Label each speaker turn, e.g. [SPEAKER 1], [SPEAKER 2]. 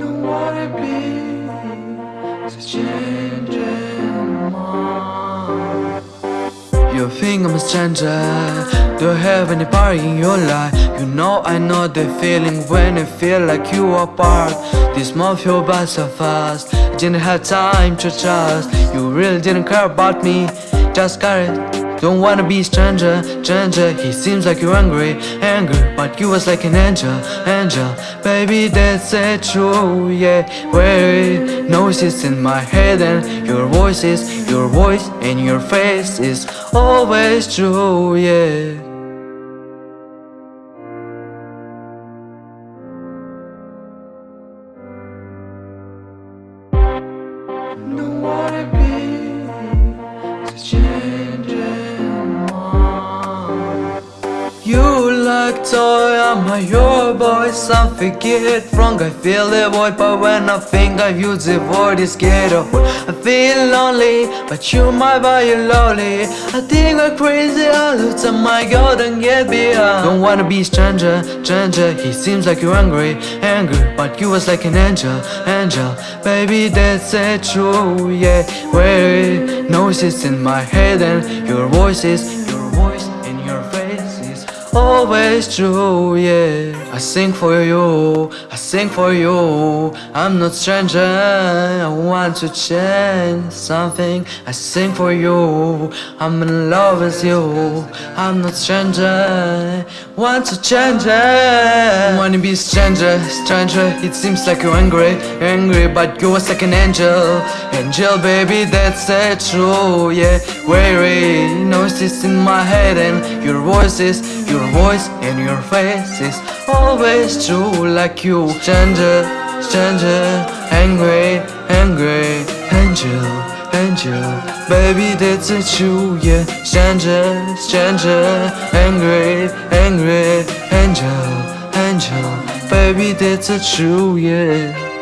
[SPEAKER 1] wanna be more. You think I'm a stranger? Do you have anybody in your life? You know I know the feeling when you feel like you are part. This month flew by so fast. I didn't have time to trust. You really didn't care about me. Just got it. Don't wanna be stranger, stranger. He seems like you're angry, angry But you was like an angel, angel. Baby, that's it true, yeah. Where noises in my head And your voice is, your voice and your face is Always true, yeah. Don't wanna toy, I'm a your boy Some forget wrong, I feel the void But when I think of you, the void is get away I feel lonely, but you might buy you lonely. I think I'm crazy all the time I go and get beyond Don't wanna be stranger, stranger. He seems like you're angry, angry But you was like an angel, angel. Baby, that's it true, yeah. Where noises in my head And your voices, always true, yeah. I sing for you, I sing for you. I'm not stranger, I want to change something. I sing for you, I'm in love with you. I'm not stranger, want to change it. Wanna be stranger, stranger. It seems like you're angry, angry But you was like an angel. Angel baby, that's it true, yeah. Weary, noises in my head And your voices, your voice and your face is always true like you Stranger, stranger, angry, angry. Angel, angel, baby that's a true, yeah. Stranger, stranger, angry, angry. Angel, angel, baby that's a true, yeah